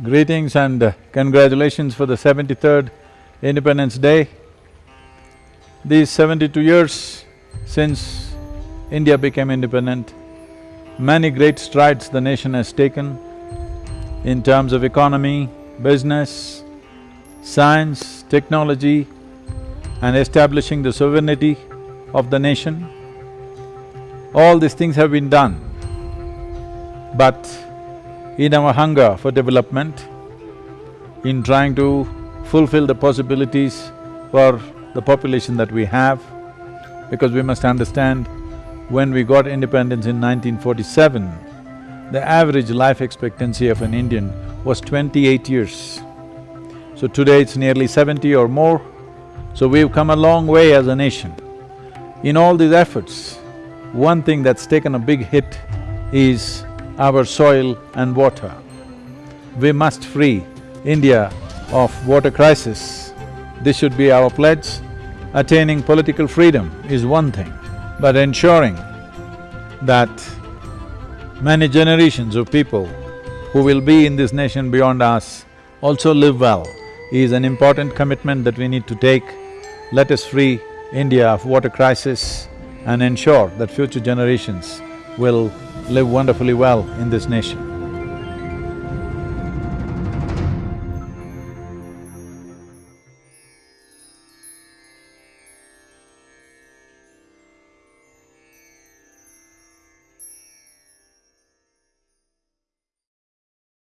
Greetings and uh, congratulations for the seventy-third Independence Day. These seventy-two years since India became independent, many great strides the nation has taken in terms of economy, business, science, technology and establishing the sovereignty of the nation. All these things have been done. But in our hunger for development, in trying to fulfill the possibilities for the population that we have, because we must understand, when we got independence in 1947, the average life expectancy of an Indian was twenty-eight years. So today it's nearly seventy or more, so we've come a long way as a nation. In all these efforts, one thing that's taken a big hit is our soil and water. We must free India of water crisis. This should be our pledge. Attaining political freedom is one thing, but ensuring that many generations of people who will be in this nation beyond us also live well is an important commitment that we need to take. Let us free India of water crisis and ensure that future generations will live wonderfully well in this nation.